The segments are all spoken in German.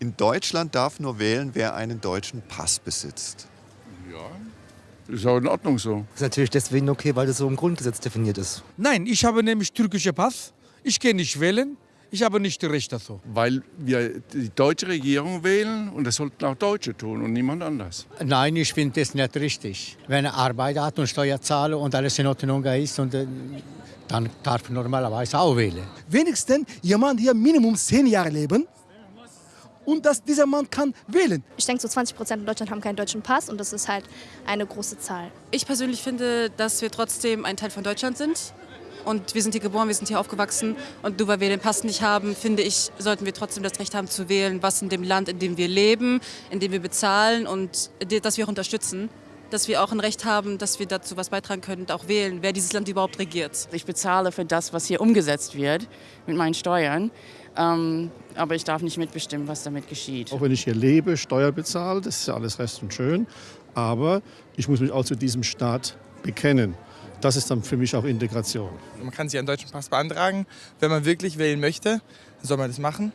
In Deutschland darf nur wählen, wer einen deutschen Pass besitzt. Ja, ist auch in Ordnung so. Das ist natürlich deswegen okay, weil das so im Grundgesetz definiert ist. Nein, ich habe nämlich türkische Pass. Ich kann nicht wählen. Ich habe nicht Recht dazu. Weil wir die deutsche Regierung wählen und das sollten auch Deutsche tun und niemand anders. Nein, ich finde das nicht richtig. Wenn er Arbeit hat und Steuer zahlt und alles in Ordnung ist, und, äh, dann darf er normalerweise auch wählen. Wenigstens jemand hier Minimum zehn Jahre leben und dass dieser Mann kann wählen. Ich denke, so 20 Prozent in Deutschland haben keinen deutschen Pass und das ist halt eine große Zahl. Ich persönlich finde, dass wir trotzdem ein Teil von Deutschland sind. Und wir sind hier geboren, wir sind hier aufgewachsen. Und nur weil wir den Pass nicht haben, finde ich, sollten wir trotzdem das Recht haben zu wählen, was in dem Land, in dem wir leben, in dem wir bezahlen und dass wir auch unterstützen. Dass wir auch ein Recht haben, dass wir dazu was beitragen können und auch wählen, wer dieses Land überhaupt regiert. Ich bezahle für das, was hier umgesetzt wird mit meinen Steuern. Ähm, aber ich darf nicht mitbestimmen, was damit geschieht. Auch wenn ich hier lebe, Steuer bezahle, das ist ja alles recht und schön. Aber ich muss mich auch zu diesem Staat bekennen. Das ist dann für mich auch Integration. Man kann sich einen deutschen Pass beantragen, wenn man wirklich wählen möchte, soll man das machen.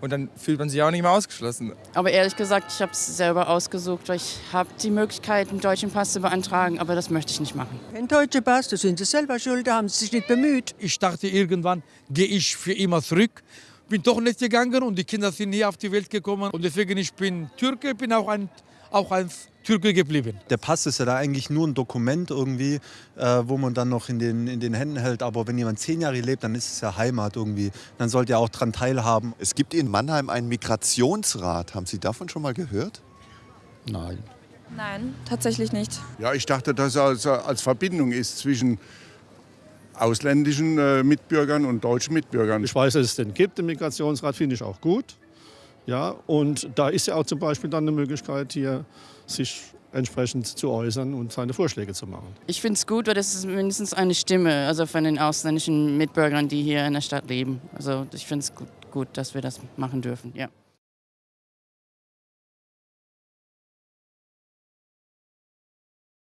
Und dann fühlt man sich auch nicht mehr ausgeschlossen. Aber ehrlich gesagt, ich habe es selber ausgesucht, ich habe die Möglichkeit, einen deutschen Pass zu beantragen, aber das möchte ich nicht machen. Ein deutscher Pass, da sind Sie selber schuld, da haben Sie sich nicht bemüht. Ich dachte, irgendwann gehe ich für immer zurück. Bin doch nicht gegangen und die Kinder sind hier auf die Welt gekommen. Und deswegen ich bin Türke, bin auch ein, auch ein Türke geblieben. Der Pass ist ja da eigentlich nur ein Dokument irgendwie, äh, wo man dann noch in den, in den Händen hält. Aber wenn jemand zehn Jahre lebt, dann ist es ja Heimat irgendwie. Dann sollte er auch daran teilhaben. Es gibt in Mannheim einen Migrationsrat. Haben Sie davon schon mal gehört? Nein. Nein, tatsächlich nicht. Ja, ich dachte, dass er als, als Verbindung ist zwischen ausländischen äh, Mitbürgern und deutschen Mitbürgern. Ich weiß, dass es den gibt, den Migrationsrat, finde ich auch gut. Ja, und da ist ja auch zum Beispiel dann eine Möglichkeit, hier sich entsprechend zu äußern und seine Vorschläge zu machen. Ich finde es gut, weil das ist mindestens eine Stimme, also von den ausländischen Mitbürgern, die hier in der Stadt leben. Also ich finde es gut, gut, dass wir das machen dürfen. Ja.